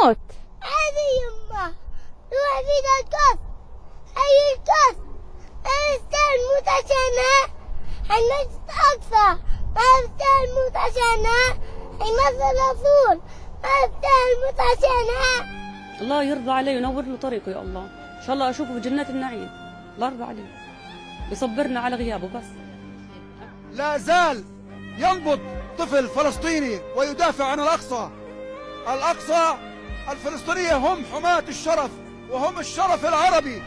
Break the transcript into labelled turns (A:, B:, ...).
A: الموت.
B: هذه يمه روح فينا الكف هي الكف أستاذ موت عشانها المسجد أقصى ما أستاذ موت عشانها المسجد الرسول. ما أستاذ موت عشانها
C: الله يرضى عليه وينور له طريقه يا الله. إن شاء الله أشوفه في جنات النعيم. الله يرضى عليه. يصبرنا على غيابه بس.
D: لا زال ينبض طفل فلسطيني ويدافع عن الأقصى. الأقصى الفلسطينية هم حماة الشرف وهم الشرف العربي.